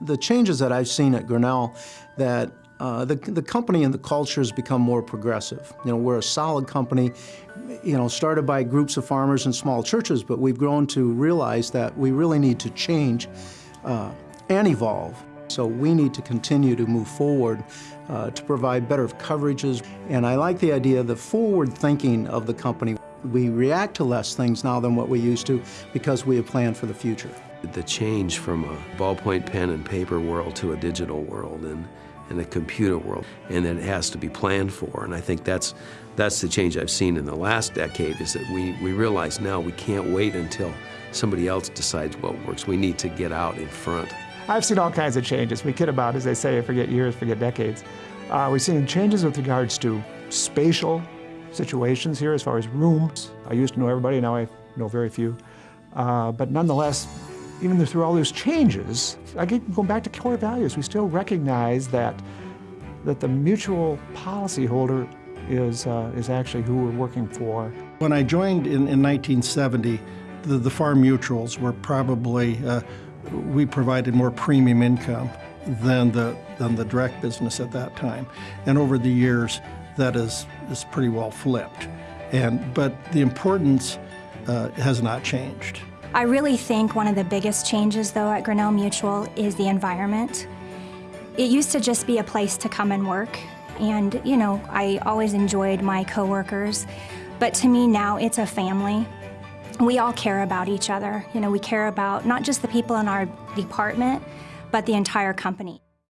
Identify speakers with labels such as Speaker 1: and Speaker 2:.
Speaker 1: The changes that I've seen at Grinnell, that uh, the, the company and the culture has become more progressive. You know, we're a solid company, you know, started by groups of farmers and small churches, but we've grown to realize that we really need to change uh, and evolve. So we need to continue to move forward uh, to provide better coverages. And I like the idea, of the forward thinking of the company. We react to less things now than what we used to because we have planned for the future.
Speaker 2: The change from a ballpoint pen and paper world to a digital world and, and a computer world, and that it has to be planned for. And I think that's, that's the change I've seen in the last decade, is that we, we realize now we can't wait until somebody else decides what works. We need to get out in front.
Speaker 3: I've seen all kinds of changes. We kid about, as they say, forget years, forget decades. Uh, we've seen changes with regards to spatial situations here as far as rooms. I used to know everybody, now I know very few. Uh, but nonetheless, even through all those changes, I get going back to core values. We still recognize that that the mutual policyholder is uh, is actually who we're working for.
Speaker 4: When I joined in, in 1970, the, the farm mutuals were probably uh, we provided more premium income than the than the direct business at that time, and over the years, that is is pretty well flipped. And but the importance uh, has not changed.
Speaker 5: I really think one of the biggest changes, though, at Grinnell Mutual is the environment. It used to just be a place to come and work, and, you know, I always enjoyed my coworkers, but to me now it's a family. We all care about each other. You know, we care about not just the people in our department, but the entire company.